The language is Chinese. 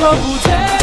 看不见